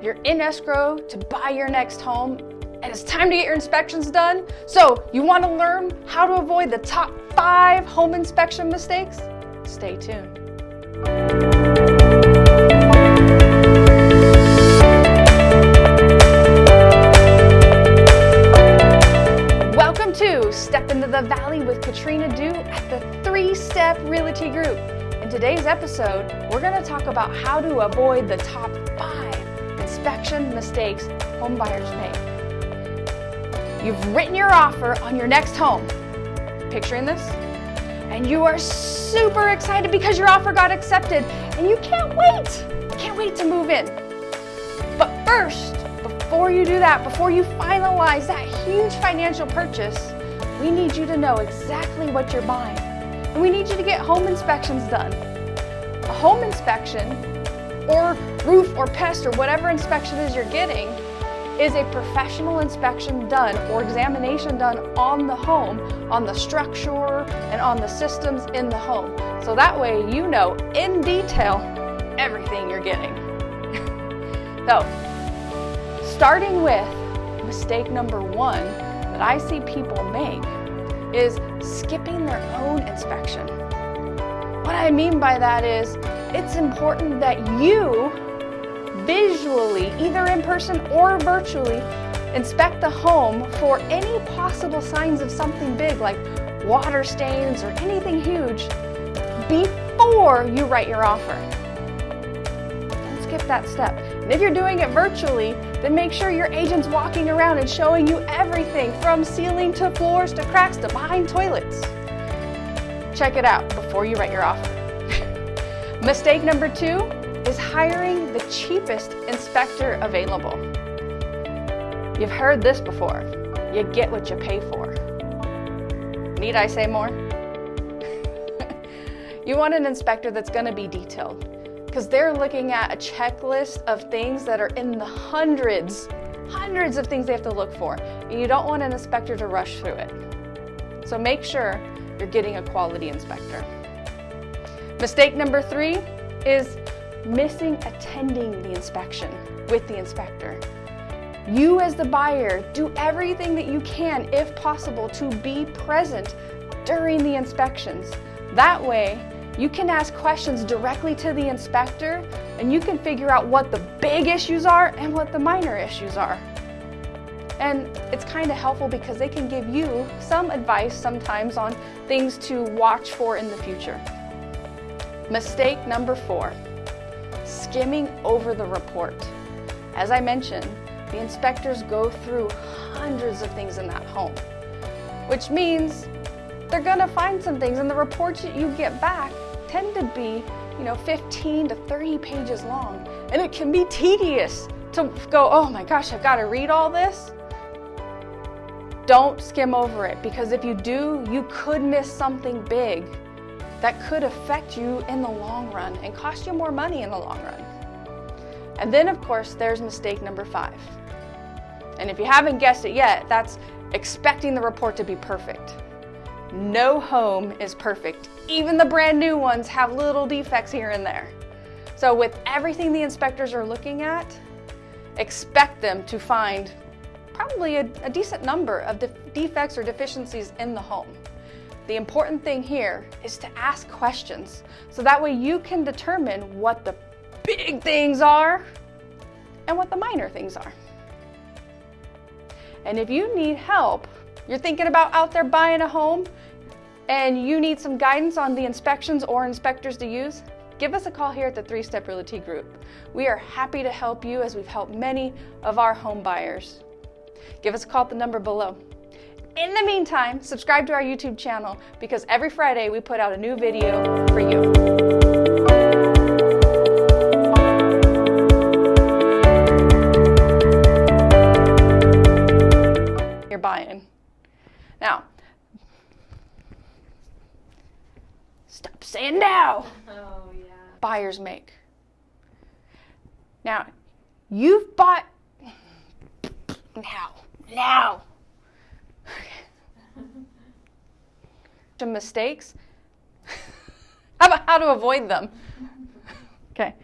You're in escrow to buy your next home and it's time to get your inspections done. So you want to learn how to avoid the top five home inspection mistakes? Stay tuned. Welcome to Step into the Valley with Katrina Du at the Three Step Realty Group. In today's episode, we're going to talk about how to avoid the top five inspection mistakes homebuyers make. You've written your offer on your next home. Picturing this? And you are super excited because your offer got accepted and you can't wait. Can't wait to move in. But first, before you do that, before you finalize that huge financial purchase, we need you to know exactly what you're buying. And we need you to get home inspections done. A home inspection or roof or pest or whatever inspection is you're getting is a professional inspection done or examination done on the home, on the structure and on the systems in the home. So that way you know in detail everything you're getting. so starting with mistake number one that I see people make is skipping their own inspection. What I mean by that is it's important that you visually, either in person or virtually, inspect the home for any possible signs of something big like water stains or anything huge before you write your offer. Don't skip that step. And if you're doing it virtually, then make sure your agent's walking around and showing you everything from ceiling to floors to cracks to behind toilets. Check it out before you write your offer. Mistake number two is hiring the cheapest inspector available. You've heard this before. You get what you pay for. Need I say more? you want an inspector that's going to be detailed because they're looking at a checklist of things that are in the hundreds, hundreds of things they have to look for. And you don't want an inspector to rush through it. So make sure you're getting a quality inspector. Mistake number three is missing attending the inspection with the inspector. You as the buyer, do everything that you can, if possible, to be present during the inspections. That way, you can ask questions directly to the inspector and you can figure out what the big issues are and what the minor issues are. And it's kind of helpful because they can give you some advice sometimes on things to watch for in the future. Mistake number four, skimming over the report. As I mentioned, the inspectors go through hundreds of things in that home, which means they're gonna find some things and the reports that you get back tend to be, you know, 15 to 30 pages long. And it can be tedious to go, oh my gosh, I've gotta read all this. Don't skim over it because if you do, you could miss something big that could affect you in the long run and cost you more money in the long run. And then of course, there's mistake number five. And if you haven't guessed it yet, that's expecting the report to be perfect. No home is perfect. Even the brand new ones have little defects here and there. So with everything the inspectors are looking at, expect them to find probably a, a decent number of defects or deficiencies in the home. The important thing here is to ask questions so that way you can determine what the big things are and what the minor things are. And if you need help, you're thinking about out there buying a home and you need some guidance on the inspections or inspectors to use, give us a call here at the Three Step Realty Group. We are happy to help you as we've helped many of our home buyers. Give us a call at the number below. In the meantime, subscribe to our YouTube channel because every Friday we put out a new video for you. You're buying. Now, stop saying now. Oh, yeah. Buyers make. Now, you've bought now, now. Mistakes. how about how to avoid them? Okay,